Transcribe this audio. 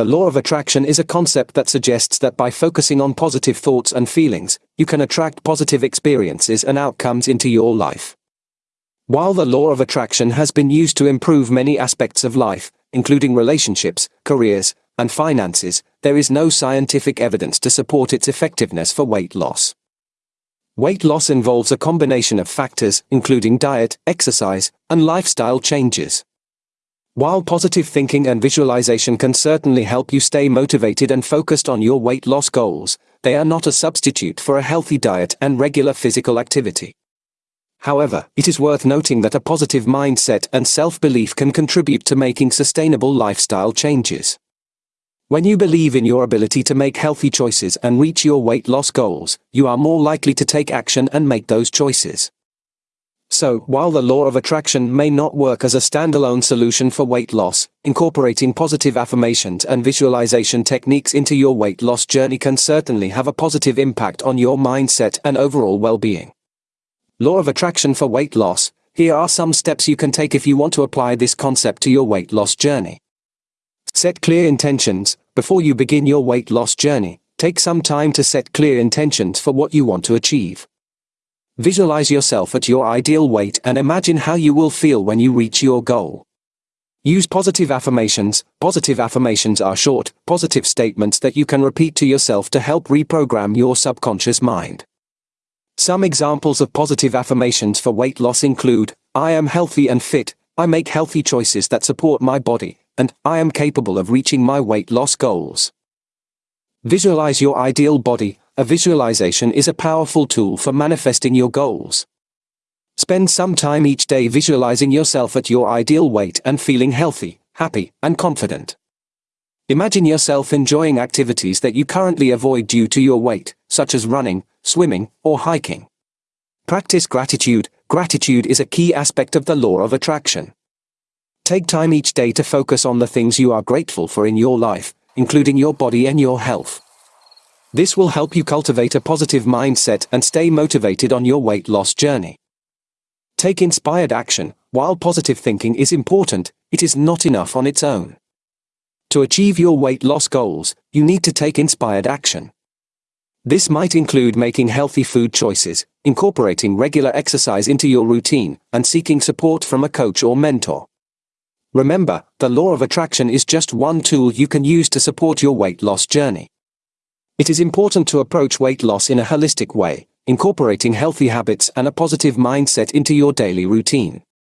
The law of attraction is a concept that suggests that by focusing on positive thoughts and feelings, you can attract positive experiences and outcomes into your life. While the law of attraction has been used to improve many aspects of life, including relationships, careers, and finances, there is no scientific evidence to support its effectiveness for weight loss. Weight loss involves a combination of factors, including diet, exercise, and lifestyle changes. While positive thinking and visualization can certainly help you stay motivated and focused on your weight loss goals, they are not a substitute for a healthy diet and regular physical activity. However, it is worth noting that a positive mindset and self-belief can contribute to making sustainable lifestyle changes. When you believe in your ability to make healthy choices and reach your weight loss goals, you are more likely to take action and make those choices. So, while the law of attraction may not work as a standalone solution for weight loss, incorporating positive affirmations and visualization techniques into your weight loss journey can certainly have a positive impact on your mindset and overall well-being. Law of attraction for weight loss. Here are some steps you can take if you want to apply this concept to your weight loss journey. Set clear intentions. Before you begin your weight loss journey, take some time to set clear intentions for what you want to achieve. Visualize yourself at your ideal weight and imagine how you will feel when you reach your goal. Use positive affirmations. Positive affirmations are short, positive statements that you can repeat to yourself to help reprogram your subconscious mind. Some examples of positive affirmations for weight loss include, I am healthy and fit, I make healthy choices that support my body, and I am capable of reaching my weight loss goals. Visualize your ideal body. A visualization is a powerful tool for manifesting your goals. Spend some time each day visualizing yourself at your ideal weight and feeling healthy, happy, and confident. Imagine yourself enjoying activities that you currently avoid due to your weight, such as running, swimming, or hiking. Practice gratitude. Gratitude is a key aspect of the law of attraction. Take time each day to focus on the things you are grateful for in your life, including your body and your health. This will help you cultivate a positive mindset and stay motivated on your weight loss journey. Take inspired action. While positive thinking is important, it is not enough on its own. To achieve your weight loss goals, you need to take inspired action. This might include making healthy food choices, incorporating regular exercise into your routine, and seeking support from a coach or mentor. Remember, the law of attraction is just one tool you can use to support your weight loss journey. It is important to approach weight loss in a holistic way, incorporating healthy habits and a positive mindset into your daily routine.